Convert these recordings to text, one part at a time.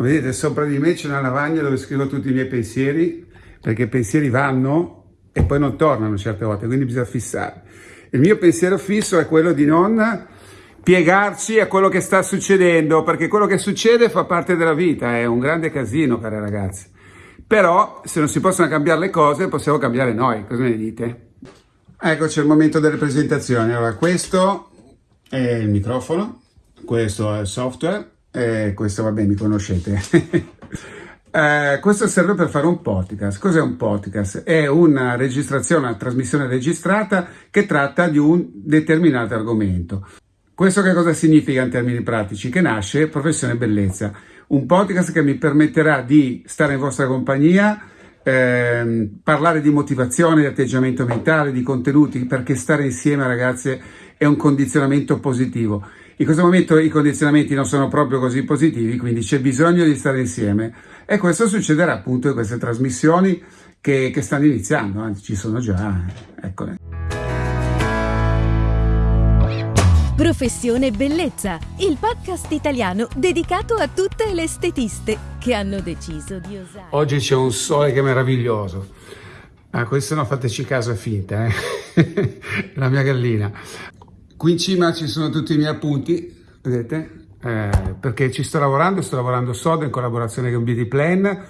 Vedete, sopra di me c'è una lavagna dove scrivo tutti i miei pensieri, perché i pensieri vanno e poi non tornano certe volte, quindi bisogna fissare. Il mio pensiero fisso è quello di non piegarci a quello che sta succedendo, perché quello che succede fa parte della vita, è un grande casino, cari ragazzi. Però, se non si possono cambiare le cose, possiamo cambiare noi, cosa ne dite? Eccoci al momento delle presentazioni. Allora, questo è il microfono, questo è il software, e questo vabbè mi conoscete. eh, questo serve per fare un podcast. Cos'è un podcast? È una registrazione, una trasmissione registrata che tratta di un determinato argomento. Questo che cosa significa in termini pratici? Che nasce Professione Bellezza, un podcast che mi permetterà di stare in vostra compagnia, ehm, parlare di motivazione, di atteggiamento mentale, di contenuti, perché stare insieme ragazze è un condizionamento positivo. In questo momento i condizionamenti non sono proprio così positivi, quindi c'è bisogno di stare insieme e questo succederà appunto in queste trasmissioni che, che stanno iniziando, anzi ci sono già, eccole. Professione Bellezza, il podcast italiano dedicato a tutte le estetiste che hanno deciso di osare. Oggi c'è un sole che è meraviglioso. Ah, questo non fateci caso, è finta, eh? la mia gallina. Qui in cima ci sono tutti i miei appunti, vedete? Eh, perché ci sto lavorando, sto lavorando sodo in collaborazione con Beauty Plan.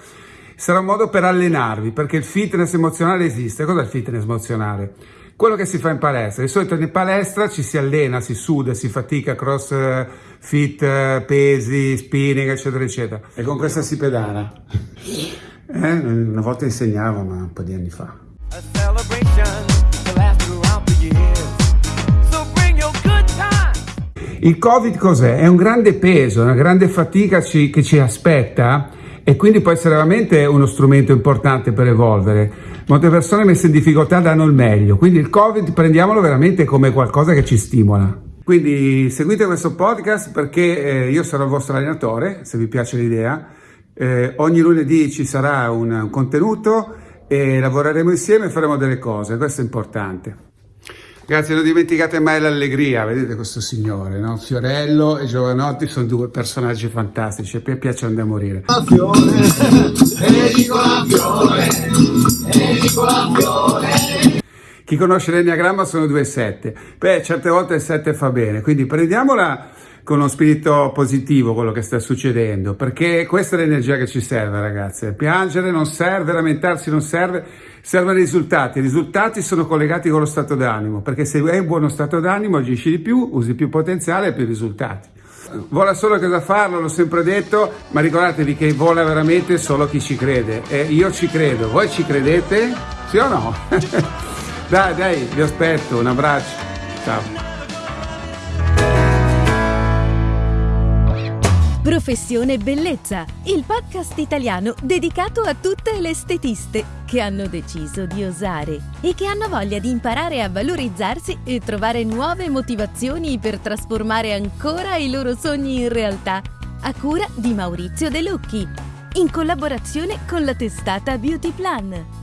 Sarà un modo per allenarvi, perché il fitness emozionale esiste. Cos'è il fitness emozionale? Quello che si fa in palestra. Di solito in palestra ci si allena, si suda, si fatica, cross fit, pesi, spinning, eccetera, eccetera. E con questa si pedala. Eh, una volta insegnavo, ma un po' di anni fa. Il Covid cos'è? È un grande peso, una grande fatica ci, che ci aspetta e quindi può essere veramente uno strumento importante per evolvere. Molte persone messe in difficoltà danno il meglio, quindi il Covid prendiamolo veramente come qualcosa che ci stimola. Quindi seguite questo podcast perché eh, io sarò il vostro allenatore, se vi piace l'idea. Eh, ogni lunedì ci sarà un, un contenuto e lavoreremo insieme e faremo delle cose, questo è importante. Ragazzi, non dimenticate mai l'allegria, vedete questo signore, no? Fiorello e Giovanotti sono due personaggi fantastici, a me piacciono da morire. Fiore, Nicola Fiore, Nicola Fiore. Chi conosce l'enneagramma sono due sette. Beh, certe volte il sette fa bene, quindi prendiamola con uno spirito positivo quello che sta succedendo, perché questa è l'energia che ci serve, ragazzi. Piangere non serve, lamentarsi non serve, servono risultati. I risultati sono collegati con lo stato d'animo, perché se hai un buono stato d'animo agisci di più, usi più potenziale e più risultati. Vola solo cosa farlo, l'ho sempre detto, ma ricordatevi che vola veramente solo chi ci crede. E io ci credo, voi ci credete? Sì o no? dai, dai, vi aspetto, un abbraccio. Ciao. Professione Bellezza, il podcast italiano dedicato a tutte le estetiste che hanno deciso di osare e che hanno voglia di imparare a valorizzarsi e trovare nuove motivazioni per trasformare ancora i loro sogni in realtà, a cura di Maurizio De Lucchi, in collaborazione con la testata Beauty Plan.